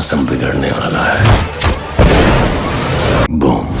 मौसम बिगड़ने वाला है। बूम